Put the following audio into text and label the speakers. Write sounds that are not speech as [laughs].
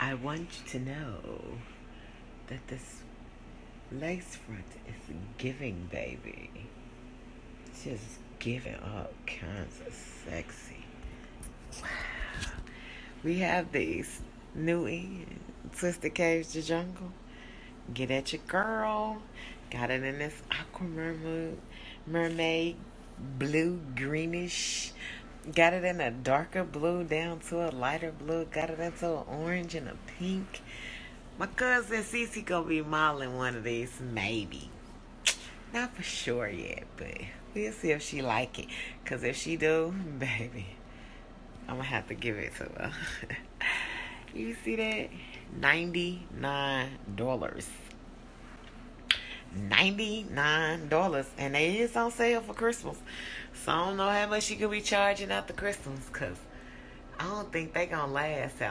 Speaker 1: I want you to know that this lace front is giving, baby. Just giving all kinds of sexy. Wow. We have these new in Twisted Caves the Jungle. Get at your girl. Got it in this aqua mermaid, mermaid blue greenish. Got it in a darker blue down to a lighter blue. Got it into an orange and a pink. My cousin Cece gonna be modeling one of these, maybe. Not for sure yet, but we'll see if she like it. Cause if she do, [laughs] baby, I'm gonna have to give it to her. [laughs] you see that? Ninety-nine dollars. $99 and they is on sale for Christmas. So I don't know how much you could be charging after Christmas because I don't think they gonna last after